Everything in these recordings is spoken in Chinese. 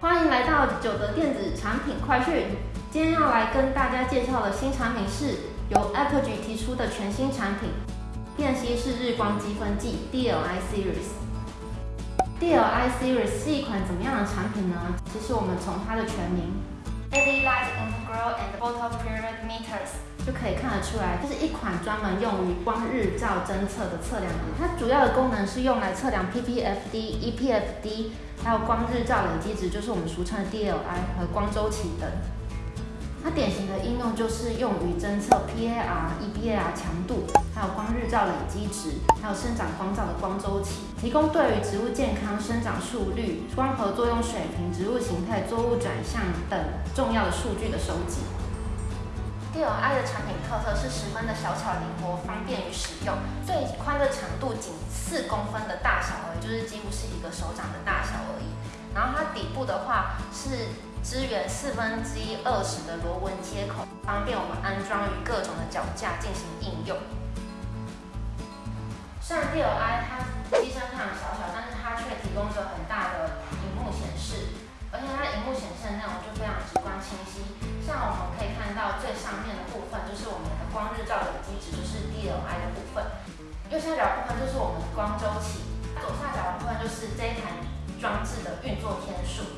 欢迎来到九德电子产品快讯。今天要来跟大家介绍的新产品是由 Apogee 提出的全新产品——便携式日光积分计 DLI Series。DLI Series 是一款怎么样的产品呢？其实我们从它的全名 LED Light and gray 就可以看得出来，这是一款专门用于光日照侦测的测量仪。它主要的功能是用来测量 ppfd、EPFD，还有光日照累积值，就是我们俗称的 DLI 和光周期等。它典型的应用就是用于侦测 PAR、EBAR 强度，还有光日照累积值，还有生长光照的光周期，提供对于植物健康、生长速率、光合作用水平、植物形态、作物转向等重要的数据的收集。DLI 的产品特色是十分的小巧灵活，方便于使用。最宽的长度仅四公分的大小而已，就是几乎是一个手掌的大小而已。然后它底部的话是支援四分之一二十的螺纹接口，方便我们安装于各种的脚架进行应用。虽然 DLI 它 DLI 的部分；右下角部分就是我们光周期；左下角的部分就是这一台装置的运作天数。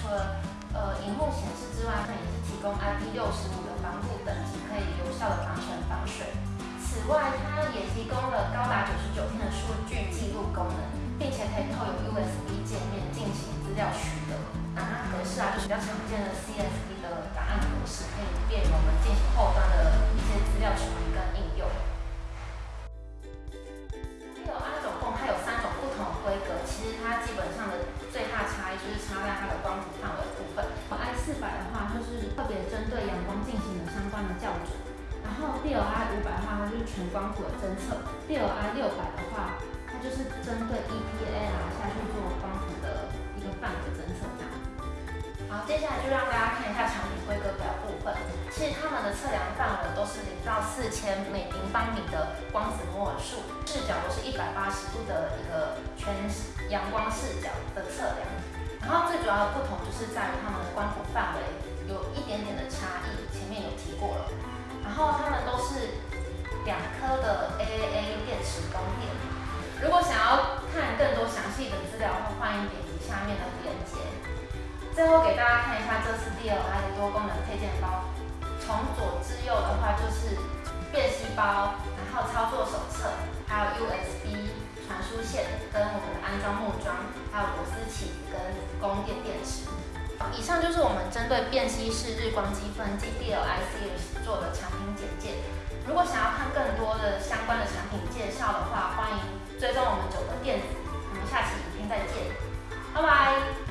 除了呃荧幕显示之外，它也是提供 IP65 的防护等级，可以有效的防尘防水。此外，它也提供了高达九十九天的数据记录功能，并且可以透过 USB 界面进行资料取得。档案格式啊，就是比较常见的 CSV 的档案格式，可以便于我们进行后端的一些资料处理跟应。进行了相关的校准。然后 DLI 五百的话，它就是全光谱的侦测；DLI 六百的话，它就是针对 E P A 啊下去做光谱的一个范围侦测这样。好，接下来就让大家看一下产品规格表部分。其实它们的测量范围都是零到四千每平方米的光子摩尔数，视角都是一百八十度的一个全阳光视角的测量。然后最主要的不同就是在于它们的光谱范围有一点点的差异，前面有提过了。然后它们都是两颗的 AAA 电池供电。如果想要看更多详细的资料的话，欢迎点击下面的链接。最后给大家看一下这次 DLI 的多功能配件包，从左至右的话就是便携包，然后操作手册，还有 USB 传输线跟我们的安装木桩，还有螺丝起供电电池。以上就是我们针对便携式日光积分计 DLIC 做的产品简介。如果想要看更多的相关的产品介绍的话，欢迎追踪我们九个电子。我们下期影片再见，拜拜。